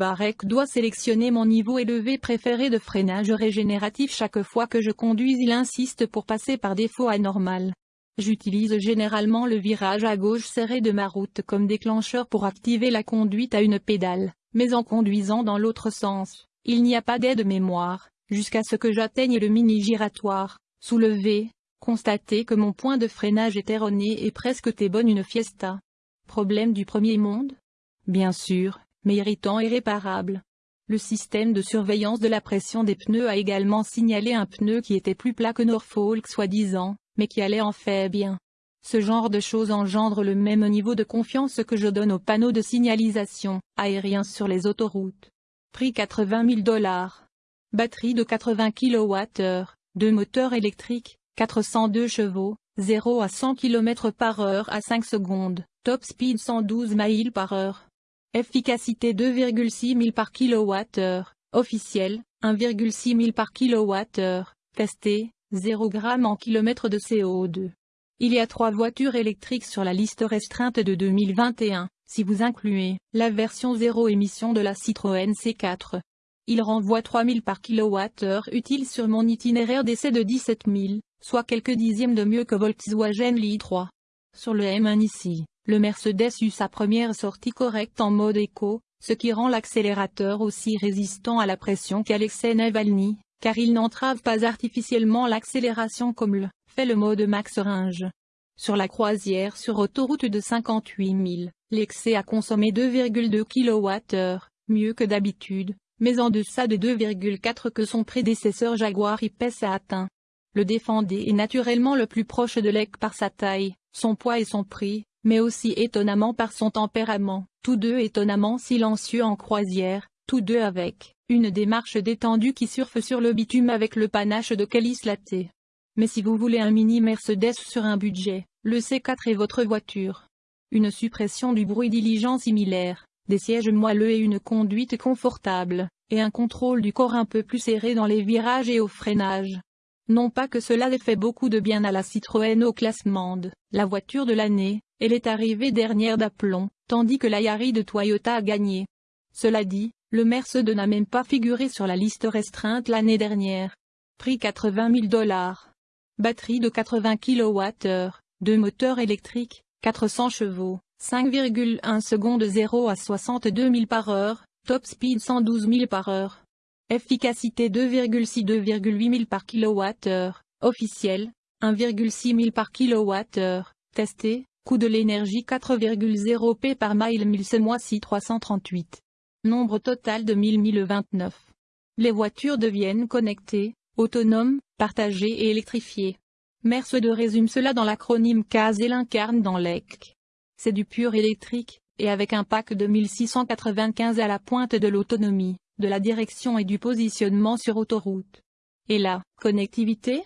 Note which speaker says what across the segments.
Speaker 1: Barek doit sélectionner mon niveau élevé préféré de freinage régénératif chaque fois que je conduis il insiste pour passer par défaut à normal. J'utilise généralement le virage à gauche serré de ma route comme déclencheur pour activer la conduite à une pédale, mais en conduisant dans l'autre sens, il n'y a pas d'aide mémoire, jusqu'à ce que j'atteigne le mini-giratoire, soulevé, constater que mon point de freinage est erroné et presque t'es bonne une fiesta. Problème du premier monde? Bien sûr, mais irritant et réparable. Le système de surveillance de la pression des pneus a également signalé un pneu qui était plus plat que Norfolk soi-disant, mais qui allait en fait bien. Ce genre de choses engendre le même niveau de confiance que je donne aux panneaux de signalisation aériens sur les autoroutes. Prix 80 000 dollars. Batterie de 80 kWh, deux moteurs électriques, 402 chevaux, 0 à 100 km par heure à 5 secondes, top speed 112 miles par heure. Efficacité 2,6 000 par kWh, officiel, 1,6 000 par kWh, testé, 0 g en kilomètre de CO2. Il y a trois voitures électriques sur la liste restreinte de 2021, si vous incluez la version zéro émission de la Citroën C4. Il renvoie 3000 par kWh utile sur mon itinéraire d'essai de 17 000, soit quelques dixièmes de mieux que Volkswagen li3. Sur le M1 ici, le Mercedes eut sa première sortie correcte en mode éco, ce qui rend l'accélérateur aussi résistant à la pression qu'Alexei Navalny, car il n'entrave pas artificiellement l'accélération comme le fait le mode max range. Sur la croisière sur autoroute de 58 000, l'excès a consommé 2,2 kWh, mieux que d'habitude, mais en deçà de 2,4 que son prédécesseur Jaguar I-Pace a atteint. Le défendé est naturellement le plus proche de l'EC par sa taille, son poids et son prix, mais aussi étonnamment par son tempérament, tous deux étonnamment silencieux en croisière, tous deux avec une démarche détendue qui surfe sur le bitume avec le panache de Kelly Slaté. Mais si vous voulez un mini Mercedes sur un budget, le C4 est votre voiture. Une suppression du bruit diligent similaire, des sièges moelleux et une conduite confortable, et un contrôle du corps un peu plus serré dans les virages et au freinage. Non pas que cela ait fait beaucoup de bien à la Citroën au classement la voiture de l'année, elle est arrivée dernière d'aplomb, tandis que la Yari de Toyota a gagné. Cela dit, le Mercedes n'a même pas figuré sur la liste restreinte l'année dernière. Prix 80 000 dollars. Batterie de 80 kWh, deux moteurs électriques, 400 chevaux, 5,1 secondes 0 à 62 000 par heure, top speed 112 000 par heure. Efficacité 2,6-2,8 000 par kWh, officiel, 1,6 000 par kWh, testé, coût de l'énergie 4,0 p par mile 1000 ce mois-ci 338. Nombre total de 1000 1029. Les voitures deviennent connectées, autonomes, partagées et électrifiées. Mercedes résume cela dans l'acronyme CAS et l'incarne dans l'EC. C'est du pur électrique, et avec un pack de 1695 à la pointe de l'autonomie, de la direction et du positionnement sur autoroute. Et la connectivité?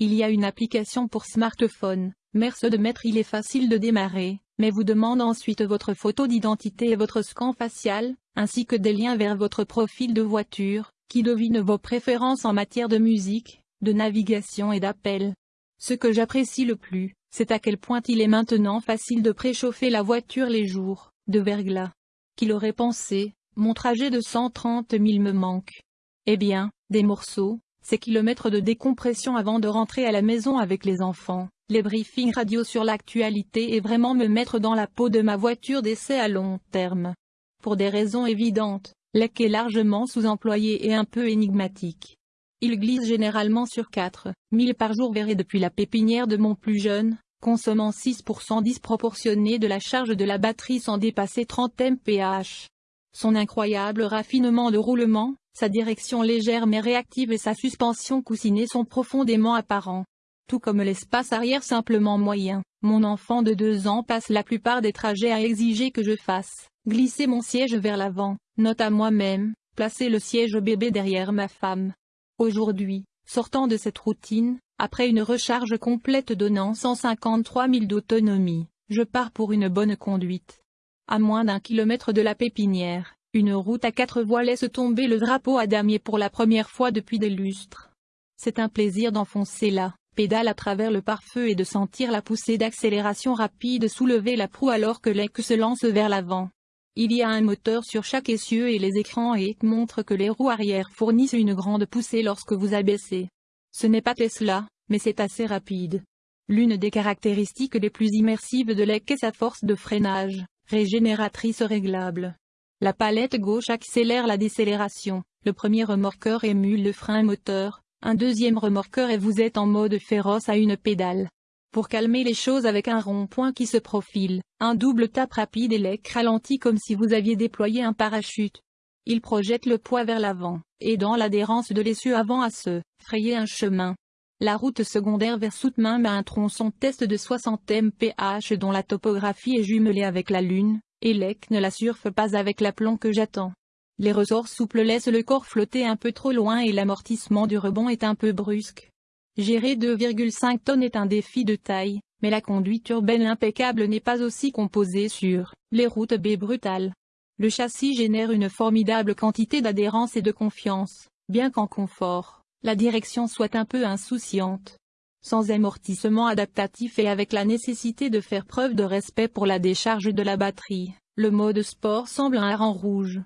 Speaker 1: Il y a une application pour smartphone, Mercedes Maître il est facile de démarrer, mais vous demande ensuite votre photo d'identité et votre scan facial, ainsi que des liens vers votre profil de voiture, qui devine vos préférences en matière de musique, de navigation et d'appel. Ce que j'apprécie le plus, c'est à quel point il est maintenant facile de préchauffer la voiture les jours, de verglas. Qu'il aurait pensé, mon trajet de 130 000 me manque. Eh bien, des morceaux, ces kilomètres de décompression avant de rentrer à la maison avec les enfants, les briefings radio sur l'actualité et vraiment me mettre dans la peau de ma voiture d'essai à long terme. Pour des raisons évidentes, l'EC est largement sous-employé et un peu énigmatique. Il glisse généralement sur 4 000 par jour verré depuis la pépinière de mon plus jeune, consommant 6% disproportionné de la charge de la batterie sans dépasser 30 mph. Son incroyable raffinement de roulement, sa direction légère mais réactive et sa suspension coussinée sont profondément apparents. Tout comme l'espace arrière simplement moyen, mon enfant de deux ans passe la plupart des trajets à exiger que je fasse glisser mon siège vers l'avant, note à moi-même, placer le siège bébé derrière ma femme. Aujourd'hui, sortant de cette routine, après une recharge complète donnant 153 000 d'autonomie, je pars pour une bonne conduite. À moins d'un kilomètre de la pépinière, une route à quatre voies laisse tomber le drapeau à damier pour la première fois depuis des lustres. C'est un plaisir d'enfoncer la pédale à travers le pare-feu et de sentir la poussée d'accélération rapide soulever la proue alors que l'aigle se lance vers l'avant. Il y a un moteur sur chaque essieu et les écrans et montrent que les roues arrière fournissent une grande poussée lorsque vous abaissez. Ce n'est pas Tesla, mais c'est assez rapide. L'une des caractéristiques les plus immersives de l'EC est sa force de freinage, régénératrice réglable. La palette gauche accélère la décélération, le premier remorqueur émule le frein moteur, un deuxième remorqueur et vous êtes en mode féroce à une pédale. Pour calmer les choses avec un rond-point qui se profile, un double tape rapide et l'EC ralentit comme si vous aviez déployé un parachute. Il projette le poids vers l'avant, aidant l'adhérence de l'essieu avant à se frayer un chemin. La route secondaire vers Soutmain a un tronçon test de 60 mph dont la topographie est jumelée avec la Lune, et l'EC ne la surfe pas avec l'aplomb que j'attends. Les ressorts souples laissent le corps flotter un peu trop loin et l'amortissement du rebond est un peu brusque. Gérer 2,5 tonnes est un défi de taille, mais la conduite urbaine impeccable n'est pas aussi composée sur les routes B brutales. Le châssis génère une formidable quantité d'adhérence et de confiance, bien qu'en confort la direction soit un peu insouciante. Sans amortissement adaptatif et avec la nécessité de faire preuve de respect pour la décharge de la batterie, le mode sport semble un rang rouge.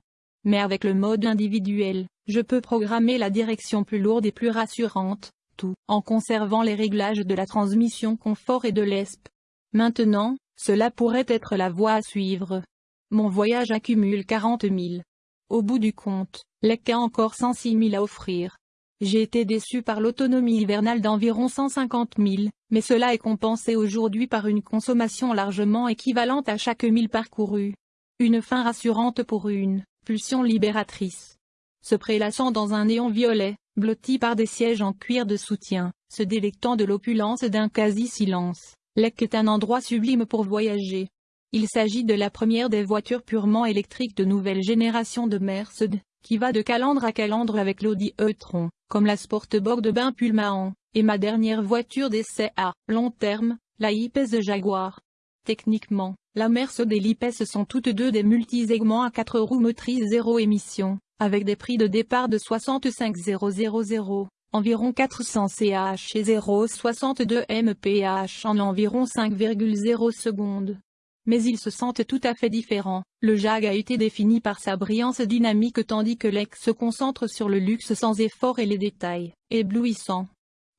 Speaker 1: Mais avec le mode individuel, je peux programmer la direction plus lourde et plus rassurante, tout en conservant les réglages de la transmission confort et de l'ESP. Maintenant, cela pourrait être la voie à suivre. Mon voyage accumule 40 000. Au bout du compte, l'EC a encore 106 000 à offrir. J'ai été déçu par l'autonomie hivernale d'environ 150 000, mais cela est compensé aujourd'hui par une consommation largement équivalente à chaque mille parcouru. Une fin rassurante pour une pulsion libératrice. Se prélassant dans un néon violet, blotti par des sièges en cuir de soutien, se délectant de l'opulence d'un quasi-silence, Lec est un endroit sublime pour voyager. Il s'agit de la première des voitures purement électriques de nouvelle génération de Mercedes, qui va de calandre à calandre avec l'Audi e-tron comme la Sportbox de Bain Pulmaan, et ma dernière voiture d'essai à long terme, la IPS Jaguar. Techniquement, la Mercedes et l'IPS sont toutes deux des multisegments à 4 roues motrices zéro émission, avec des prix de départ de 65 000, environ 400 ch et 0,62 mph en environ 5,0 secondes mais ils se sentent tout à fait différents. Le Jag a été défini par sa brillance dynamique tandis que l'ex se concentre sur le luxe sans effort et les détails, éblouissants.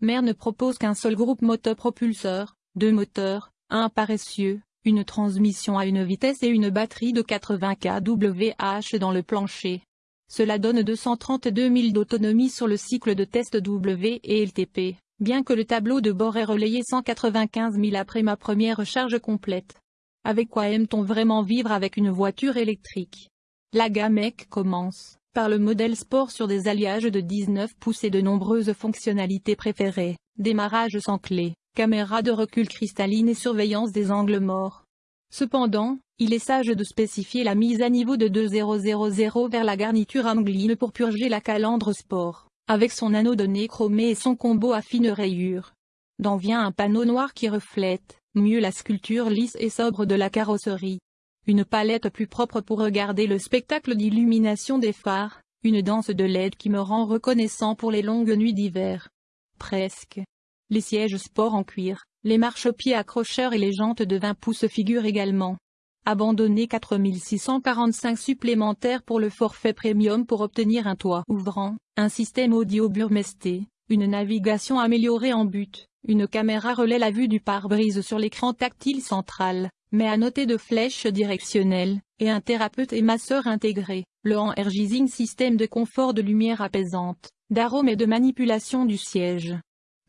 Speaker 1: Mer ne propose qu'un seul groupe motopropulseur, deux moteurs, un paressieux, une transmission à une vitesse et une batterie de 80 kWh dans le plancher. Cela donne 232 000 d'autonomie sur le cycle de test W et LTP, bien que le tableau de bord ait relayé 195 000 après ma première charge complète. Avec quoi aime-t-on vraiment vivre avec une voiture électrique? La gamme EC commence par le modèle sport sur des alliages de 19 pouces et de nombreuses fonctionnalités préférées, démarrage sans clé, caméra de recul cristalline et surveillance des angles morts. Cependant, il est sage de spécifier la mise à niveau de 2000 vers la garniture Amgline pour purger la calandre sport, avec son anneau de nez chromé et son combo à fines rayures. D'en vient un panneau noir qui reflète, mieux la sculpture lisse et sobre de la carrosserie. Une palette plus propre pour regarder le spectacle d'illumination des phares, une danse de LED qui me rend reconnaissant pour les longues nuits d'hiver. Presque. Les sièges sport en cuir, les marchepieds accrocheurs et les jantes de 20 pouces figurent également. Abandonner 4645 supplémentaires pour le forfait premium pour obtenir un toit ouvrant, un système audio burmesté, une navigation améliorée en but, une caméra relaie la vue du pare-brise sur l'écran tactile central, mais à noter de flèches directionnelles, et un thérapeute et masseur intégré, le energizing système de confort de lumière apaisante, d'arôme et de manipulation du siège.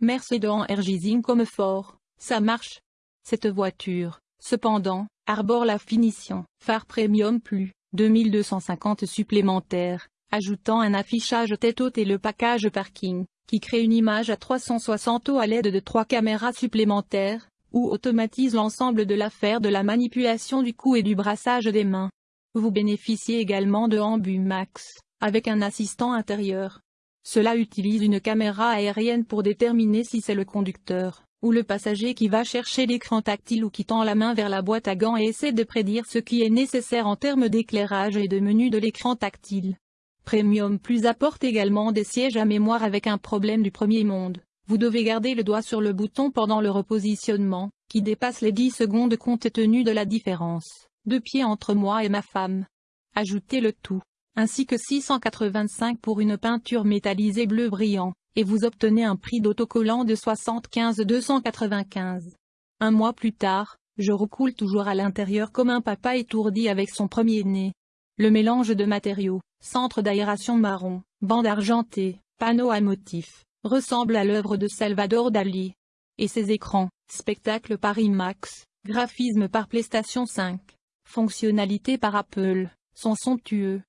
Speaker 1: Merci de energizing comme fort, ça marche. Cette voiture, cependant, arbore la finition, phare premium plus, 2250 supplémentaires, ajoutant un affichage tête haute et le package parking, qui crée une image à 360 à l'aide de trois caméras supplémentaires, ou automatise l'ensemble de l'affaire de la manipulation du cou et du brassage des mains. Vous bénéficiez également de Ambu Max, avec un assistant intérieur. Cela utilise une caméra aérienne pour déterminer si c'est le conducteur, ou le passager qui va chercher l'écran tactile ou qui tend la main vers la boîte à gants et essaie de prédire ce qui est nécessaire en termes d'éclairage et de menu de l'écran tactile. Premium Plus apporte également des sièges à mémoire avec un problème du premier monde. Vous devez garder le doigt sur le bouton pendant le repositionnement, qui dépasse les 10 secondes compte tenu de la différence deux pieds entre moi et ma femme. Ajoutez le tout, ainsi que 685 pour une peinture métallisée bleu brillant, et vous obtenez un prix d'autocollant de 75 295. Un mois plus tard, je recoule toujours à l'intérieur comme un papa étourdi avec son premier-né. Le mélange de matériaux, centre d'aération marron, bande argentée, panneau à motifs, ressemble à l'œuvre de Salvador Dali. Et ses écrans, spectacle par IMAX, graphisme par PlayStation 5, fonctionnalité par Apple, sont somptueux.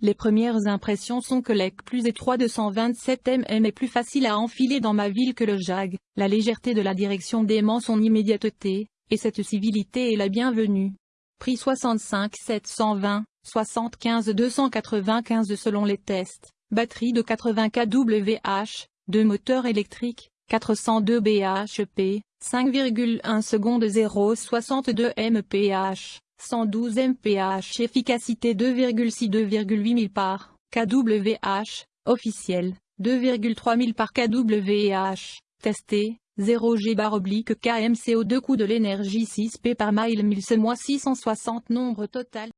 Speaker 1: Les premières impressions sont que l'EC plus étroit de 127 mm est plus facile à enfiler dans ma ville que le JAG, la légèreté de la direction dément son immédiateté, et cette civilité est la bienvenue. Prix 65 720, 75 295 selon les tests, batterie de 80 kWh, deux moteurs électriques, 402 bhp, 5,1 secondes 0,62 mph, 112 mph efficacité 2,6-2,8 000 par kWh, officiel, 2,3 000 par kWh, testé, 0 G bar oblique KMCO2 coût de l'énergie 6 P par mile 1000 ce mois 660 nombre total